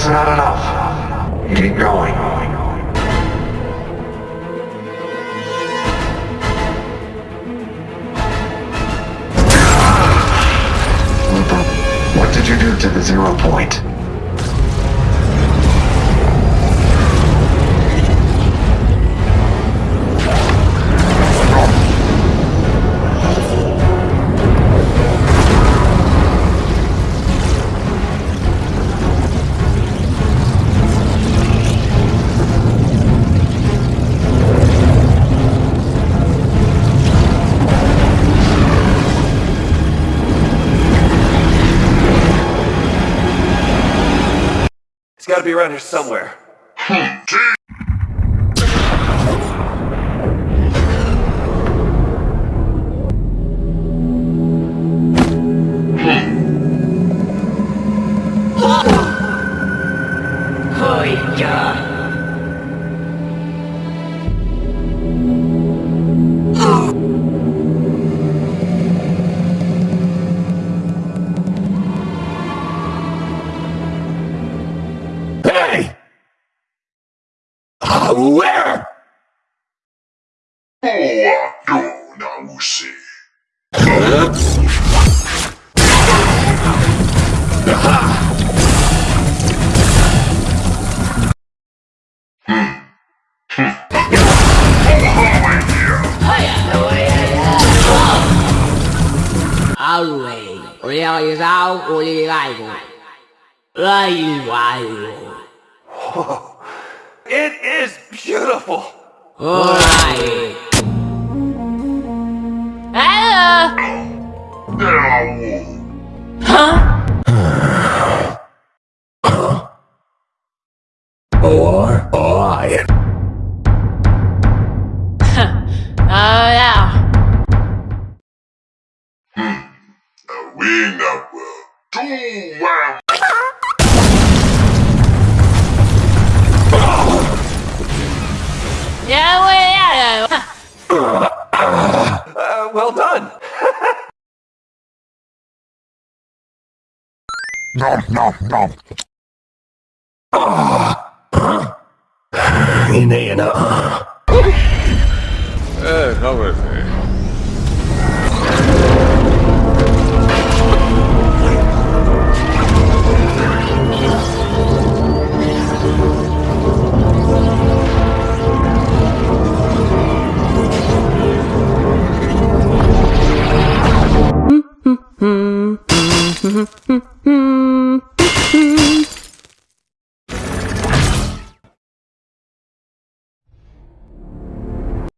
It's not enough. Keep going. What did you do to the zero point? It's gotta be around here somewhere. Ha ha ha. now see. Aha! Hmm. Hmm. always realize how we like. Right, right. It is beautiful! Ai. Hello. Não. Or I. Oh yeah. We know. Do well. Nom nom nom. Hindi na. Eh, come with me.